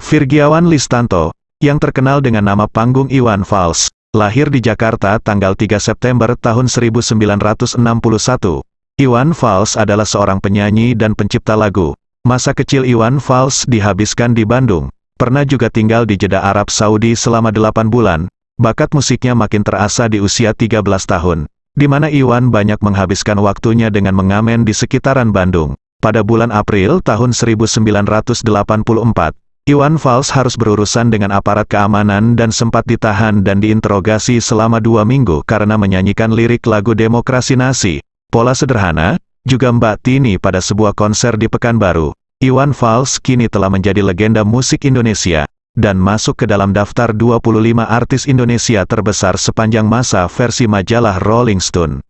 Virgiawan Listanto, yang terkenal dengan nama panggung Iwan Fals, lahir di Jakarta tanggal 3 September tahun 1961. Iwan Fals adalah seorang penyanyi dan pencipta lagu. Masa kecil Iwan Fals dihabiskan di Bandung, pernah juga tinggal di Jeddah Arab Saudi selama 8 bulan. Bakat musiknya makin terasa di usia 13 tahun, di mana Iwan banyak menghabiskan waktunya dengan mengamen di sekitaran Bandung. Pada bulan April tahun 1984, Iwan Fals harus berurusan dengan aparat keamanan dan sempat ditahan dan diinterogasi selama dua minggu karena menyanyikan lirik lagu Demokrasi Nasi. Pola sederhana, juga Mbak Tini pada sebuah konser di Pekanbaru. Iwan Fals kini telah menjadi legenda musik Indonesia, dan masuk ke dalam daftar 25 artis Indonesia terbesar sepanjang masa versi majalah Rolling Stone.